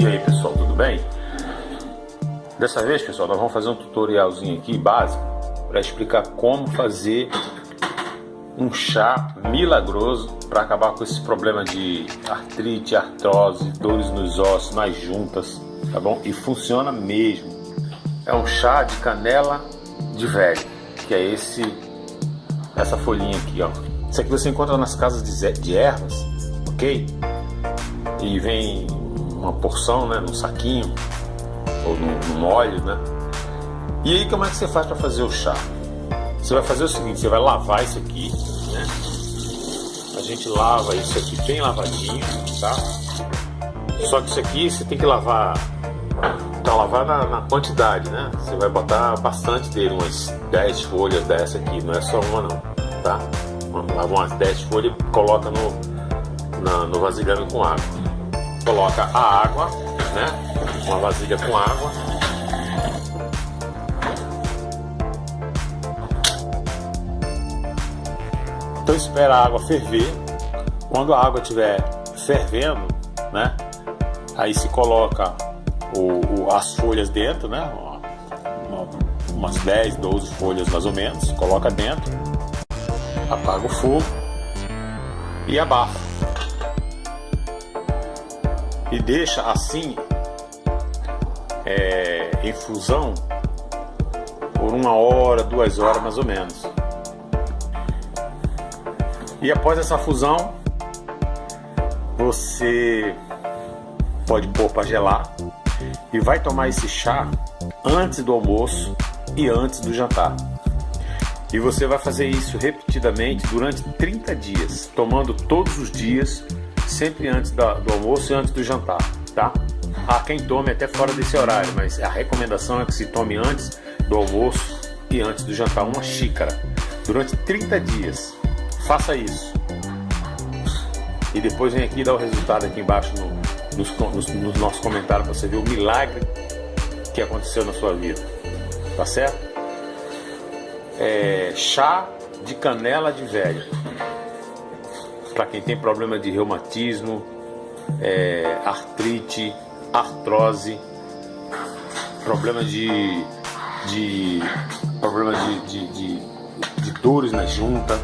E aí pessoal, tudo bem? Dessa vez pessoal, nós vamos fazer um tutorialzinho aqui básico para explicar como fazer um chá milagroso para acabar com esse problema de artrite, artrose, dores nos ossos, nas juntas, tá bom? E funciona mesmo. É um chá de canela de velho, que é esse essa folhinha aqui, ó. Isso aqui você encontra nas casas de, de ervas, ok? E vem uma porção, né, num saquinho ou num, num óleo, né? E aí como é que você faz para fazer o chá? Você vai fazer o seguinte, você vai lavar isso aqui, né? A gente lava isso aqui bem lavadinho, tá? Só que isso aqui você tem que lavar, tá lavar na, na quantidade, né? Você vai botar bastante dele, umas 10 folhas dessa aqui, não é só uma não, tá? Lava umas 10 folhas e coloca no, na, no vasilhame com água coloca a água, né? Uma vasilha com água. Então espera a água ferver. Quando a água estiver fervendo, né? Aí se coloca o, o, as folhas dentro, né? Uma, umas 10, 12 folhas mais ou menos. Coloca dentro. Apaga o fogo e abafa e deixa assim é, em fusão por uma hora, duas horas mais ou menos. E após essa fusão, você pode pôr para gelar e vai tomar esse chá antes do almoço e antes do jantar. E você vai fazer isso repetidamente durante 30 dias, tomando todos os dias sempre antes do almoço e antes do jantar, tá? Há quem tome até fora desse horário, mas a recomendação é que se tome antes do almoço e antes do jantar uma xícara durante 30 dias. Faça isso. E depois vem aqui dar o resultado aqui embaixo no, nos, nos, nos nossos comentários para você ver o milagre que aconteceu na sua vida. Tá certo? É, chá de canela de velho para quem tem problema de reumatismo, é, artrite, artrose, problema de, de problema de, de, de, de dores na junta,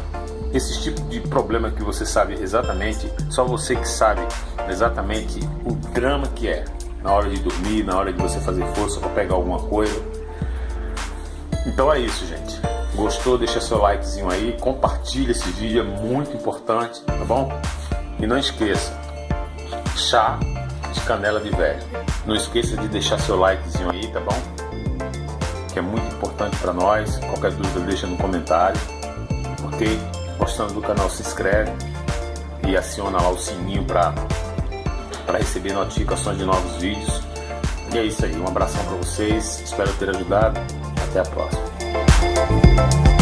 esse tipo de problema que você sabe exatamente, só você que sabe exatamente o drama que é na hora de dormir, na hora de você fazer força para pegar alguma coisa. Então é isso, gente. Gostou? Deixa seu likezinho aí, compartilha esse vídeo, é muito importante, tá bom? E não esqueça, chá de canela de velho. Não esqueça de deixar seu likezinho aí, tá bom? Que é muito importante para nós. Qualquer dúvida deixa no comentário, ok? Gostando do canal se inscreve e aciona lá o sininho para para receber notificações de novos vídeos. E é isso aí, um abração para vocês, espero ter ajudado. Até a próxima. Bye.